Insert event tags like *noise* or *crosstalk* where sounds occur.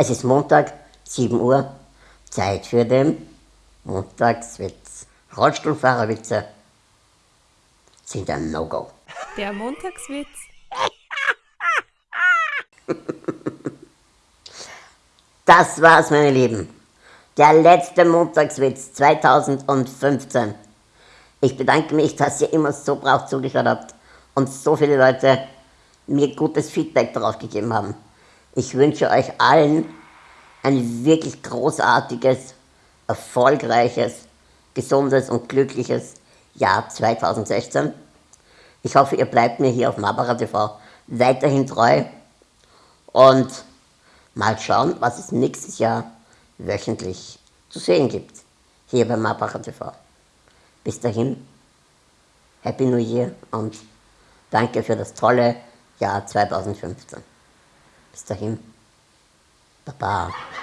Es ist Montag, 7 Uhr, Zeit für den Montagswitz. Rollstuhlfahrerwitze sind ein No-Go. Der Montagswitz. *laughs* Das war's, meine Lieben. Der letzte Montagswitz 2015. Ich bedanke mich, dass ihr immer so brav zugehört habt und so viele Leute mir gutes Feedback darauf gegeben haben. Ich wünsche euch allen ein wirklich großartiges, erfolgreiches, gesundes und glückliches Jahr 2016. Ich hoffe, ihr bleibt mir hier auf Mabara TV weiterhin treu und mal schauen, was es nächstes Jahr wöchentlich zu sehen gibt, hier bei Mabara TV. Bis dahin, Happy New Year und danke für das tolle Jahr 2015. Dahin, Baba.